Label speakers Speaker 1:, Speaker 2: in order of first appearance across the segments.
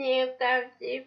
Speaker 1: Ні, правді.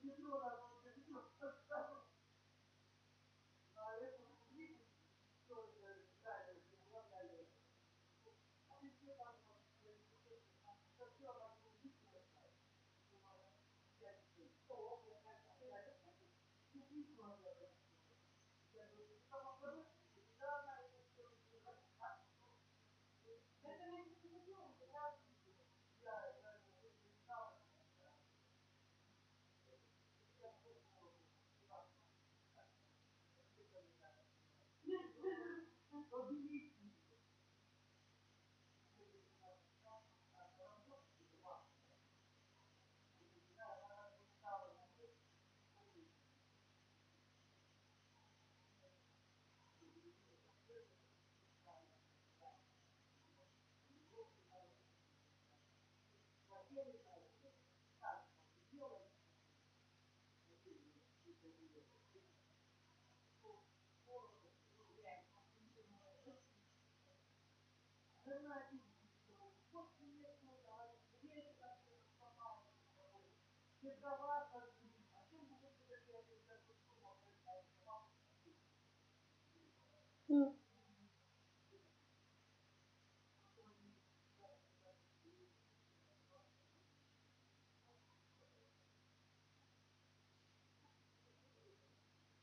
Speaker 1: 记住了。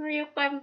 Speaker 1: Ну, яка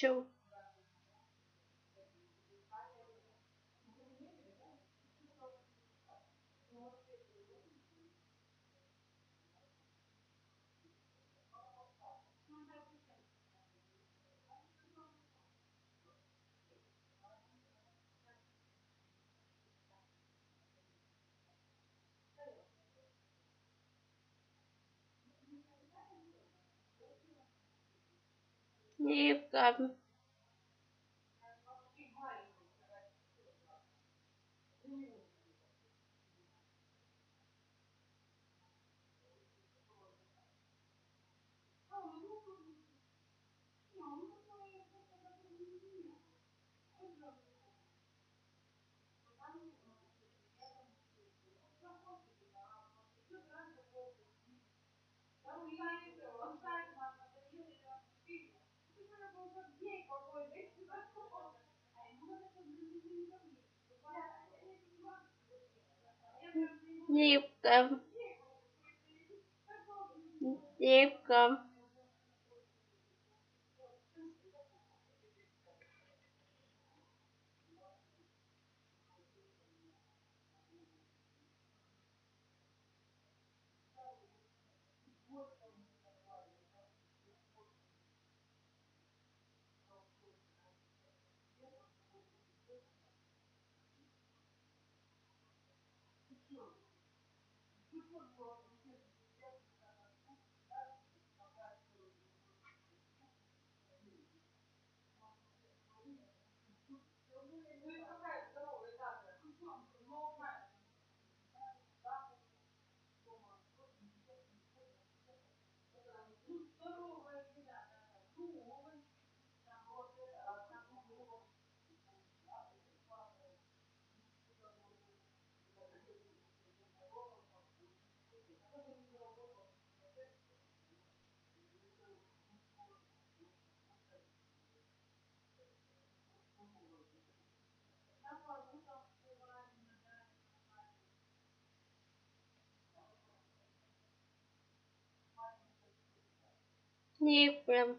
Speaker 1: Ciao.
Speaker 2: Ником. Ником. Ником. Ником. Ником. Никак.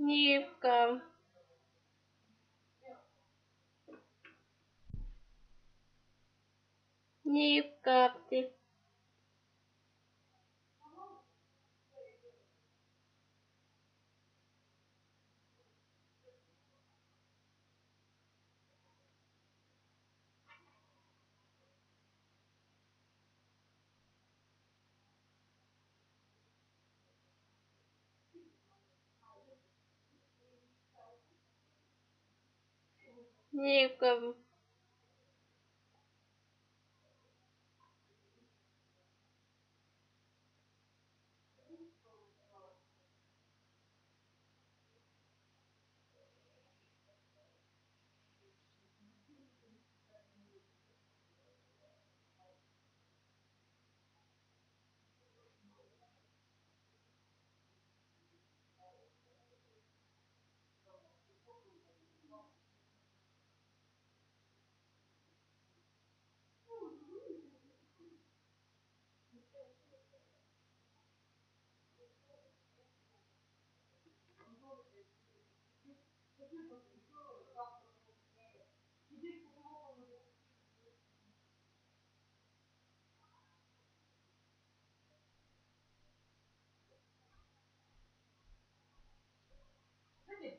Speaker 2: Ником. Nie, nie wiem.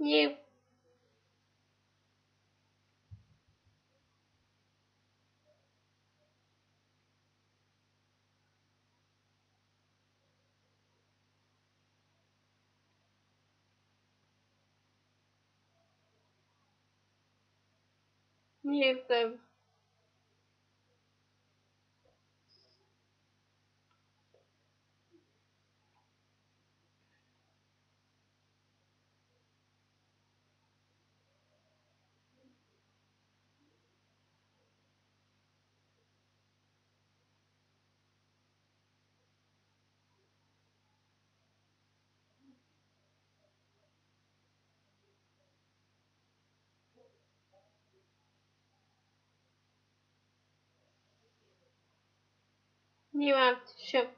Speaker 2: Nie martw nuanced